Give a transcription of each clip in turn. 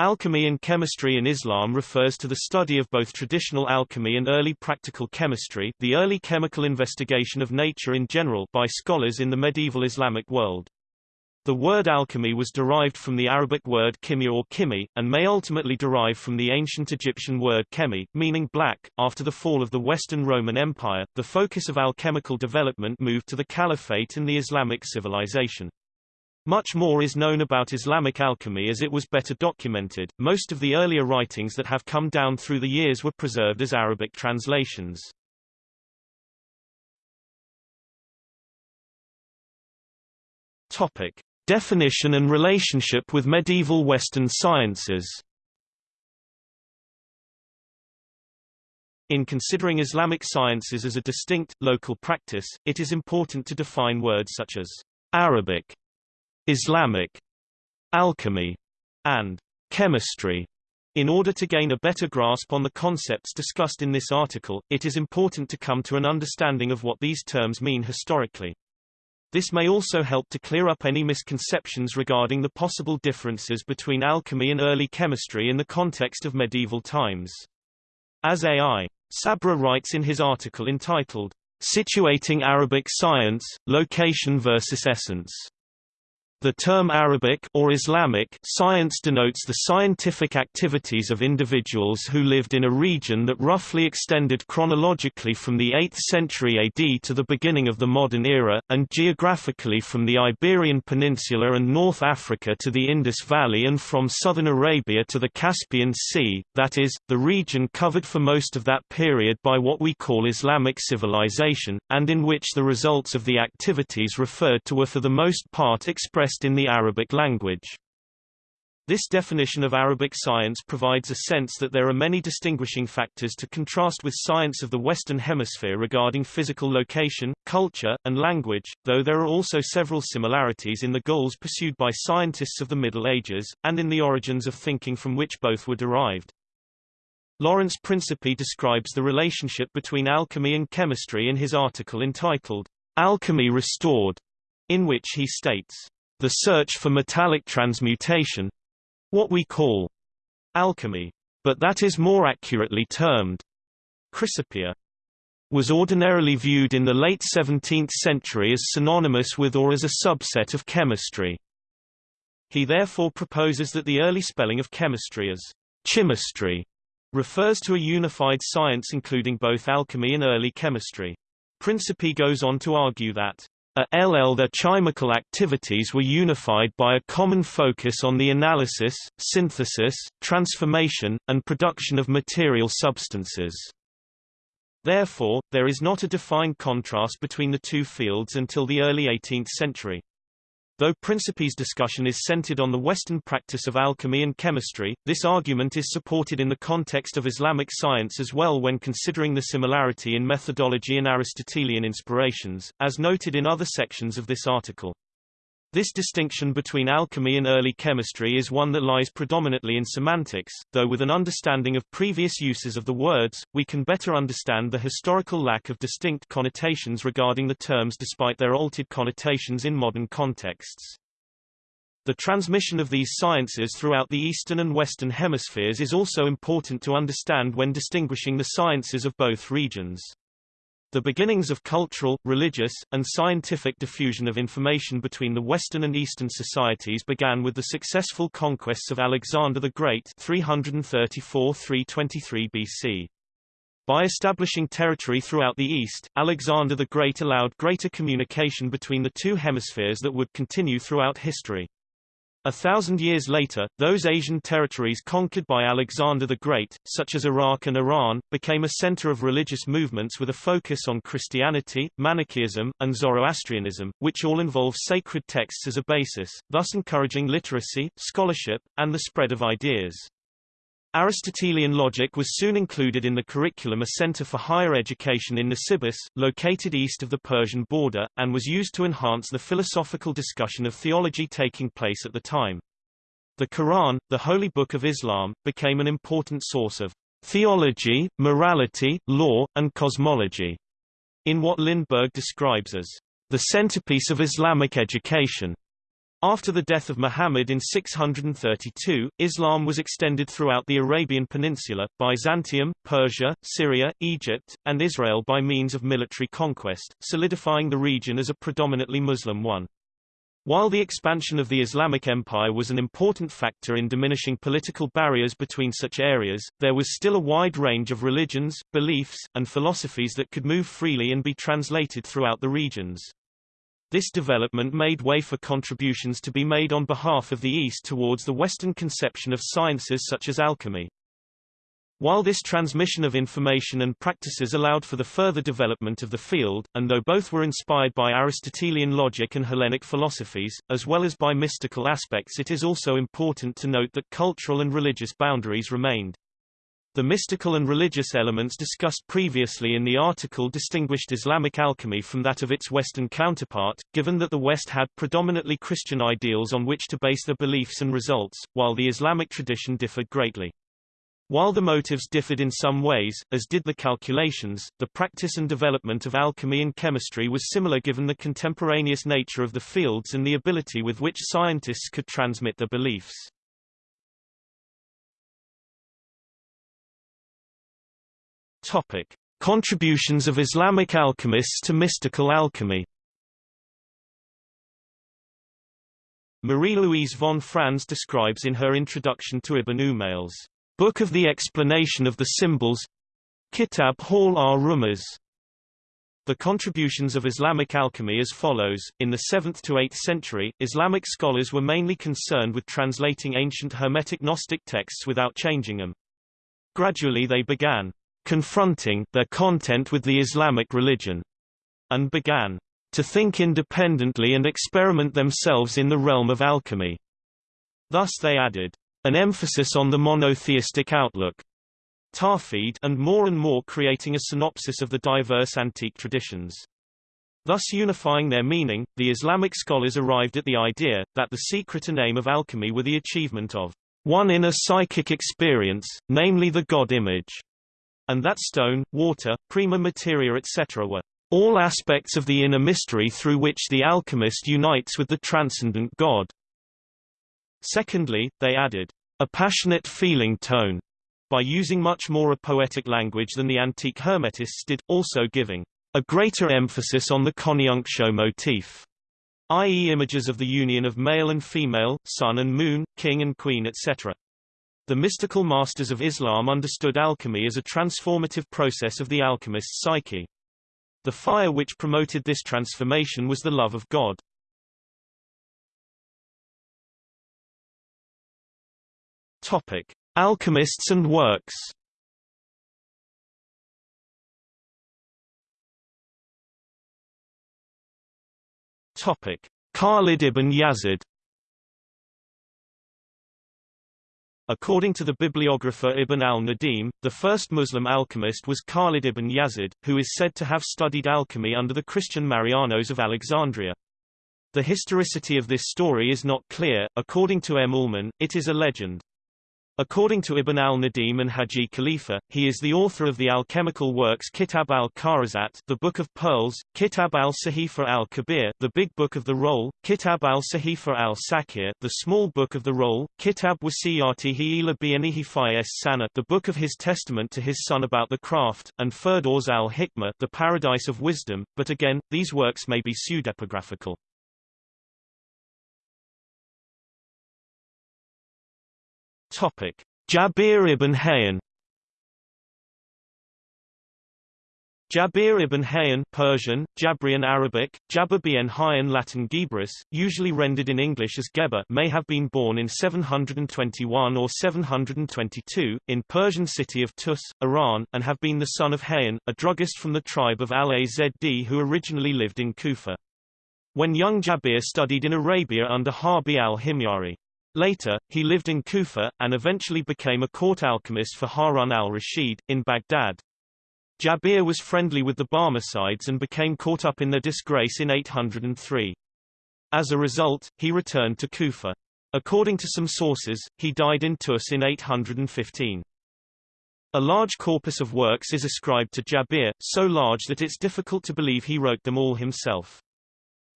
Alchemy and chemistry in Islam refers to the study of both traditional alchemy and early practical chemistry the early chemical investigation of nature in general by scholars in the medieval Islamic world. The word alchemy was derived from the Arabic word kimya or kimi, and may ultimately derive from the ancient Egyptian word chemi, meaning black. After the fall of the Western Roman Empire, the focus of alchemical development moved to the Caliphate and the Islamic civilization. Much more is known about Islamic alchemy as it was better documented. Most of the earlier writings that have come down through the years were preserved as Arabic translations. Topic: Definition and relationship with medieval Western sciences. In considering Islamic sciences as a distinct, local practice, it is important to define words such as Arabic Islamic alchemy, and chemistry. In order to gain a better grasp on the concepts discussed in this article, it is important to come to an understanding of what these terms mean historically. This may also help to clear up any misconceptions regarding the possible differences between alchemy and early chemistry in the context of medieval times. As A.I. Sabra writes in his article entitled, Situating Arabic Science, Location versus Essence. The term Arabic or Islamic science denotes the scientific activities of individuals who lived in a region that roughly extended chronologically from the 8th century AD to the beginning of the modern era, and geographically from the Iberian Peninsula and North Africa to the Indus Valley and from southern Arabia to the Caspian Sea, that is, the region covered for most of that period by what we call Islamic civilization, and in which the results of the activities referred to were for the most part expressed expressed in the Arabic language. This definition of Arabic science provides a sense that there are many distinguishing factors to contrast with science of the Western Hemisphere regarding physical location, culture, and language, though there are also several similarities in the goals pursued by scientists of the Middle Ages, and in the origins of thinking from which both were derived. Lawrence Principe describes the relationship between alchemy and chemistry in his article entitled, Alchemy Restored, in which he states, the search for metallic transmutation what we call alchemy, but that is more accurately termed chrysopoeia was ordinarily viewed in the late 17th century as synonymous with or as a subset of chemistry. He therefore proposes that the early spelling of chemistry as chymistry refers to a unified science including both alchemy and early chemistry. Principe goes on to argue that a LL their chemical activities were unified by a common focus on the analysis, synthesis, transformation, and production of material substances. Therefore, there is not a defined contrast between the two fields until the early 18th century. Though Principe's discussion is centered on the Western practice of alchemy and chemistry, this argument is supported in the context of Islamic science as well when considering the similarity in methodology and Aristotelian inspirations, as noted in other sections of this article. This distinction between alchemy and early chemistry is one that lies predominantly in semantics, though with an understanding of previous uses of the words, we can better understand the historical lack of distinct connotations regarding the terms despite their altered connotations in modern contexts. The transmission of these sciences throughout the Eastern and Western hemispheres is also important to understand when distinguishing the sciences of both regions. The beginnings of cultural, religious, and scientific diffusion of information between the Western and Eastern societies began with the successful conquests of Alexander the Great 334–323 BC. By establishing territory throughout the East, Alexander the Great allowed greater communication between the two hemispheres that would continue throughout history. A thousand years later, those Asian territories conquered by Alexander the Great, such as Iraq and Iran, became a center of religious movements with a focus on Christianity, Manichaeism, and Zoroastrianism, which all involve sacred texts as a basis, thus encouraging literacy, scholarship, and the spread of ideas. Aristotelian logic was soon included in the curriculum a center for higher education in Nisibis, located east of the Persian border, and was used to enhance the philosophical discussion of theology taking place at the time. The Quran, the holy book of Islam, became an important source of theology, morality, law, and cosmology, in what Lindberg describes as the centerpiece of Islamic education. After the death of Muhammad in 632, Islam was extended throughout the Arabian Peninsula, Byzantium, Persia, Syria, Egypt, and Israel by means of military conquest, solidifying the region as a predominantly Muslim one. While the expansion of the Islamic Empire was an important factor in diminishing political barriers between such areas, there was still a wide range of religions, beliefs, and philosophies that could move freely and be translated throughout the regions. This development made way for contributions to be made on behalf of the East towards the Western conception of sciences such as alchemy. While this transmission of information and practices allowed for the further development of the field, and though both were inspired by Aristotelian logic and Hellenic philosophies, as well as by mystical aspects it is also important to note that cultural and religious boundaries remained. The mystical and religious elements discussed previously in the article distinguished Islamic alchemy from that of its Western counterpart, given that the West had predominantly Christian ideals on which to base their beliefs and results, while the Islamic tradition differed greatly. While the motives differed in some ways, as did the calculations, the practice and development of alchemy and chemistry was similar given the contemporaneous nature of the fields and the ability with which scientists could transmit their beliefs. Topic: Contributions of Islamic alchemists to mystical alchemy. Marie-Louise von Franz describes in her introduction to Ibn Umayl's Book of the Explanation of the Symbols Kitab Hall ar-Rumuz the contributions of Islamic alchemy as follows, in the 7th to 8th century, Islamic scholars were mainly concerned with translating ancient Hermetic Gnostic texts without changing them. Gradually they began confronting their content with the Islamic religion, and began to think independently and experiment themselves in the realm of alchemy. Thus they added an emphasis on the monotheistic outlook Tawhid and more and more creating a synopsis of the diverse antique traditions. Thus unifying their meaning, the Islamic scholars arrived at the idea, that the secret and aim of alchemy were the achievement of one inner psychic experience, namely the God image and that stone, water, prima materia etc. were all aspects of the inner mystery through which the alchemist unites with the transcendent God. Secondly, they added a passionate feeling tone by using much more a poetic language than the antique Hermetists did, also giving a greater emphasis on the coniunctio motif, i.e. images of the union of male and female, sun and moon, king and queen etc. The mystical masters of Islam understood alchemy as a transformative process of the alchemist's psyche. The fire which promoted this transformation was the love of God. Topic: Alchemists and works. Topic: Khalid ibn Yazid According to the bibliographer Ibn al-Nadim, the first Muslim alchemist was Khalid ibn Yazid, who is said to have studied alchemy under the Christian Marianos of Alexandria. The historicity of this story is not clear, according to M. Ullmann, it is a legend. According to Ibn al-Nadim and Haji Khalifa, he is the author of the alchemical works Kitab al-Kharazat, the Book of Pearls, Kitab al-Sahifa al-Kabir, the Big Book of the Roll, Kitab al-Sahifa al-Sakir, the Small Book of the Roll, Kitab wasiyatihi ila bianihi es sana, the Book of his testament to his son about the craft, and Firdaus al-Hikmah, the Paradise of Wisdom, but again, these works may be pseudepigraphical. Topic: Jabir ibn Hayyan Jabir ibn Hayyan Persian, Jabrian Arabic, Jabir Hayyan Latin Gebris, usually rendered in English as Geber may have been born in 721 or 722, in Persian city of Tus, Iran, and have been the son of Hayyan, a druggist from the tribe of Al-Azd who originally lived in Kufa. When young Jabir studied in Arabia under Harbi al-Himyari. Later, he lived in Kufa, and eventually became a court alchemist for Harun al-Rashid, in Baghdad. Jabir was friendly with the Barmecides and became caught up in their disgrace in 803. As a result, he returned to Kufa. According to some sources, he died in Tus in 815. A large corpus of works is ascribed to Jabir, so large that it's difficult to believe he wrote them all himself.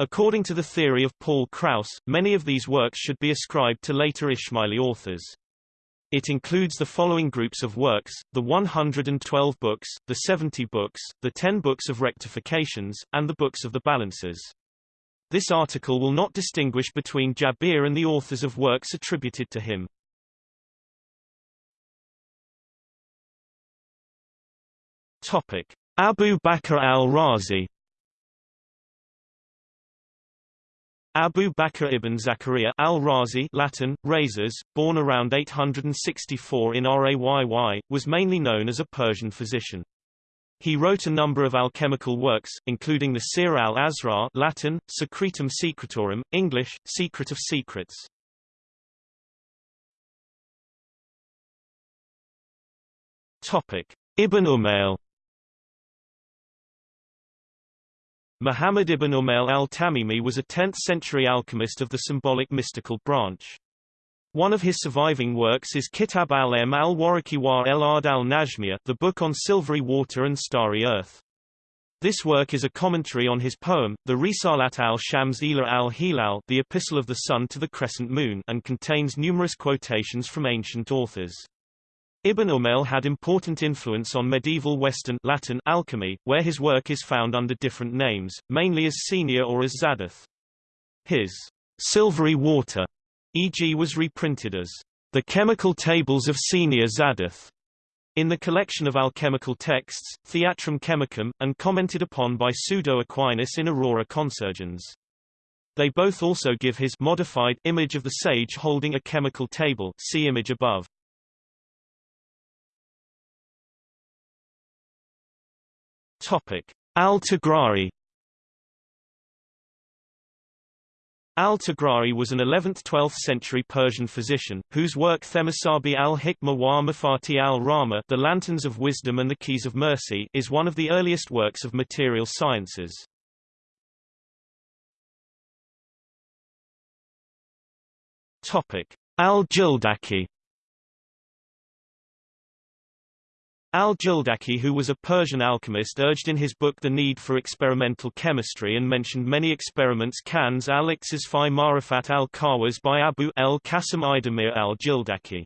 According to the theory of Paul Kraus, many of these works should be ascribed to later Ismaili authors. It includes the following groups of works, the 112 books, the 70 books, the 10 books of rectifications, and the books of the balances. This article will not distinguish between Jabir and the authors of works attributed to him. Topic: Abu Bakr al-Razi Abu Bakr ibn Zakaria al-Razi Latin, Rhazes, born around 864 in Rayy, was mainly known as a Persian physician. He wrote a number of alchemical works, including the Sir al-Asrar Latin, Secretum Secretorum, English, Secret of Secrets. Topic. Ibn Umayl Muhammad ibn Umayl al-Tamimi was a 10th-century alchemist of the symbolic mystical branch. One of his surviving works is Kitab al-M al-Waraki wa el-Ard al-Najmiya, the book on silvery water and starry earth. This work is a commentary on his poem, the Risalat al-Shams ila al-Hilal the Epistle of the Sun to the Crescent Moon and contains numerous quotations from ancient authors. Ibn Umayl had important influence on medieval Western Latin alchemy, where his work is found under different names, mainly as Senior or as Zadath. His silvery water e.g. was reprinted as The Chemical Tables of Senior Zadath in the collection of alchemical texts, Theatrum Chemicum, and commented upon by Pseudo Aquinas in Aurora Consurgens. They both also give his modified image of the sage holding a chemical table see image above. Topic: Al-Tughrai Al-Tughrai was an 11th–12th century Persian physician, whose work Themasabi al-Hikmah wa Mafati al-Rama The Lanterns of Wisdom and the Keys of Mercy is one of the earliest works of material sciences. Al-Jildaki Al-Jildaki who was a Persian alchemist urged in his book the need for experimental chemistry and mentioned many experiments Kanz al-Iqsas fi Marifat al-Kawas by Abu el-Qasim Idamir al-Jildaki.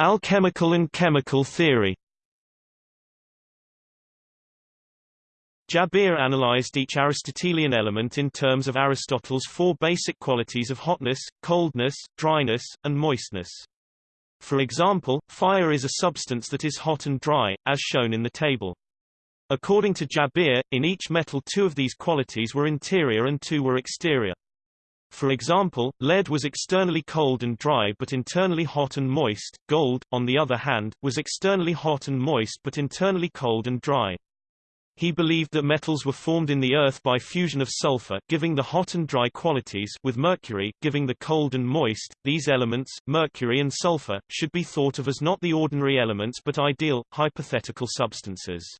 Alchemical and chemical theory Jabir analyzed each Aristotelian element in terms of Aristotle's four basic qualities of hotness, coldness, dryness, and moistness. For example, fire is a substance that is hot and dry, as shown in the table. According to Jabir, in each metal two of these qualities were interior and two were exterior. For example, lead was externally cold and dry but internally hot and moist, gold, on the other hand, was externally hot and moist but internally cold and dry. He believed that metals were formed in the earth by fusion of sulfur giving the hot and dry qualities with mercury giving the cold and moist. These elements, mercury and sulfur, should be thought of as not the ordinary elements but ideal, hypothetical substances.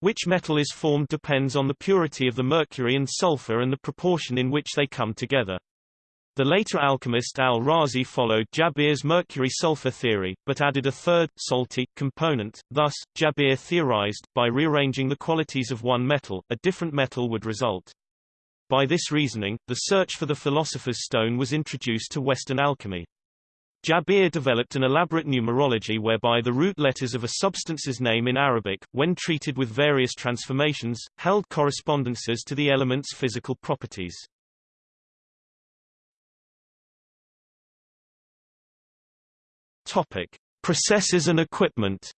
Which metal is formed depends on the purity of the mercury and sulfur and the proportion in which they come together. The later alchemist al-Razi followed Jabir's mercury-sulfur theory, but added a third, salty, component. Thus, Jabir theorized, by rearranging the qualities of one metal, a different metal would result. By this reasoning, the search for the philosopher's stone was introduced to Western alchemy. Jabir developed an elaborate numerology whereby the root letters of a substance's name in Arabic, when treated with various transformations, held correspondences to the element's physical properties. Topic: Processes and equipment.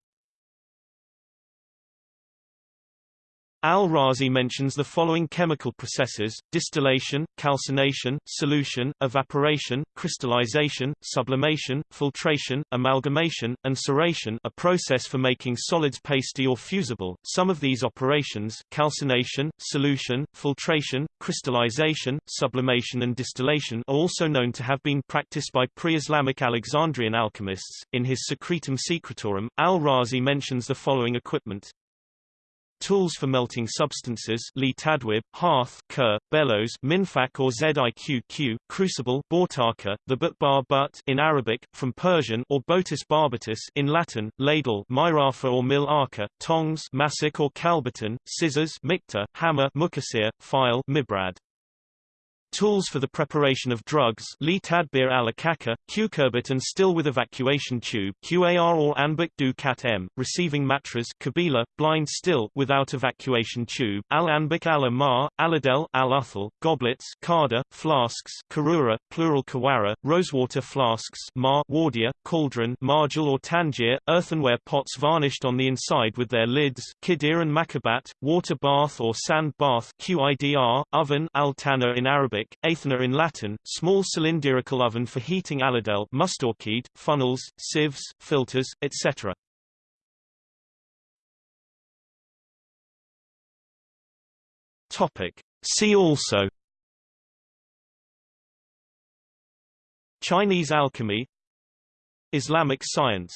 Al-Razi mentions the following chemical processes, distillation, calcination, solution, evaporation, crystallization, sublimation, filtration, amalgamation, and ceration a process for making solids pasty or fusible. Some of these operations calcination, solution, filtration, crystallization, sublimation and distillation are also known to have been practiced by pre-Islamic Alexandrian alchemists. In his Secretum Secretorum, Al-Razi mentions the following equipment tools for melting substances li tadwib, hearth kur, bellows minfak or ziqq, crucible bortaka, the butbar but in Arabic, from Persian or botus barbatus in Latin, ladle myrafa or mil arca, tongs masik or kalbaton, scissors mikta, hammer mukasir, file mibrad. Tools for the preparation of drugs Li Tadbir al-Akaka, cucurbit and still with evacuation tube QAR or Anbik du Cat M, receiving matras Kabila, blind still without evacuation tube Al-Anbik al-Amar, Aludel al-Uthal, goblets Kada, flasks Karura, plural Kawara, rosewater flasks Ma, Wardia, cauldron Marjal or Tangier, earthenware pots varnished on the inside with their lids Kidir and Makabat, water bath or sand bath QIDR, oven al-Tana in Arabic Athanor in Latin, small cylindrical oven for heating aludel mustorcade, funnels, sieves, filters, etc. Topic. See also Chinese alchemy Islamic science